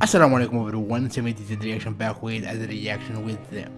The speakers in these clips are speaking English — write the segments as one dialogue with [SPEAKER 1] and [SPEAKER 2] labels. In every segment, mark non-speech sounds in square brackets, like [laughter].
[SPEAKER 1] Assalamu alaikum everyone, 70 reaction back with as a reaction with the,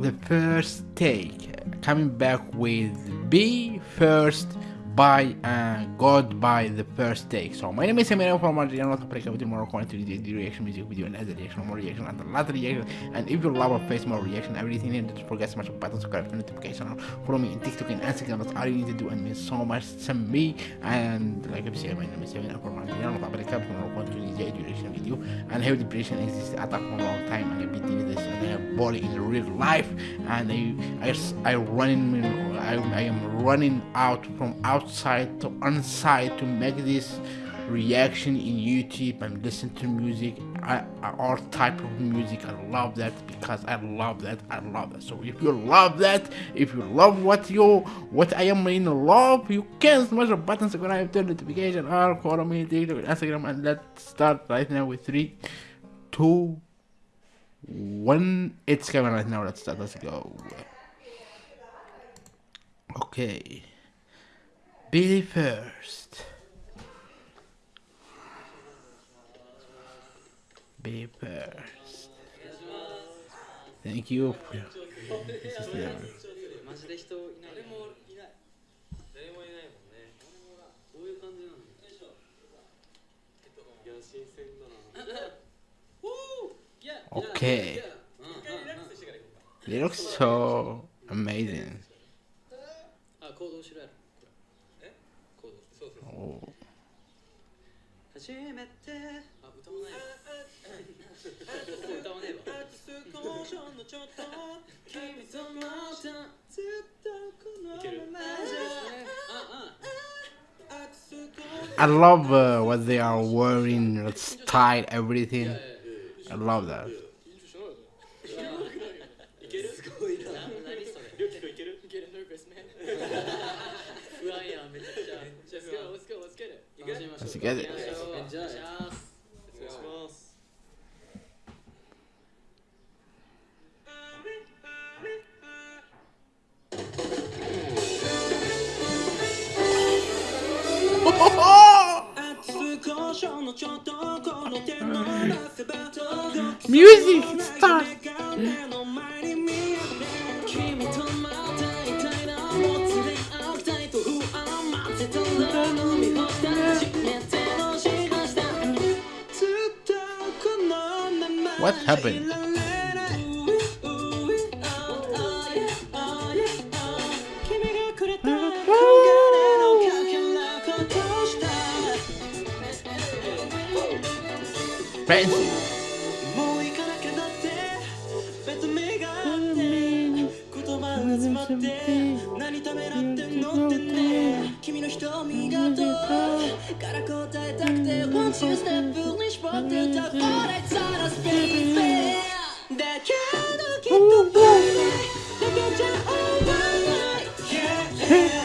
[SPEAKER 1] the first take. Coming back with B first by uh, God by the first take. So my name is Samir from Argentina, not to with more content the reaction music video and other reaction, more reaction and a lot of reaction. And if you love our face, more reaction, everything, don't forget to smash the button, subscribe to notification, follow me in TikTok and Instagram. That's all you need to do and means so much to me. And like I said, my name is Samir from Argentina, not to with more content the reaction video. And how depression exists at a long time and I beat this and I have body in real life and I I, I running I, I am running out from out outside to inside to make this reaction in YouTube and listen to music, I, all type of music. I love that because I love that. I love that. So if you love that, if you love what you what I am in love, you can smash the button, subscribe, turn notification, or follow me TikTok, Instagram, and let's start right now with three, two, one. It's coming right now. Let's start. Let's go. Okay. Billy first. Billy first. Thank you. okay. They look so amazing. [laughs] 初めてあ歌わないわ歌わねえわ君とまたずっとこのままじゃ I love uh, what they are wearing, style, everything. I love that. Let's get it. Music start. What happened? Fancy.
[SPEAKER 2] 瞳が
[SPEAKER 3] とから答えたくて Once you step 風に絞ってたこ
[SPEAKER 4] れさらスペースだけどきっと Yeah, yeah.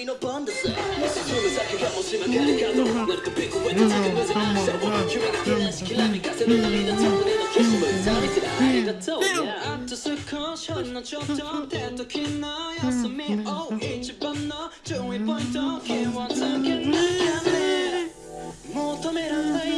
[SPEAKER 4] もしかもしないけどなるとピ近づく夢しきらかせる涙のみありがとうと少しの時の休みを一番の注意ポイント気をつけなね求めら
[SPEAKER 3] れない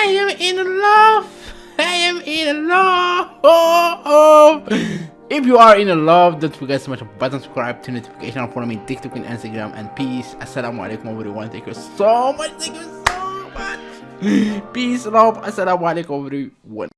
[SPEAKER 2] I am in love. I am in love. If you are in love, don't forget to smash the button, subscribe to notification, and follow me on TikTok and Instagram. And peace. Assalamu alaikum everyone. Thank you so much. Thank you so much. Peace, love. Assalamu alaikum everyone.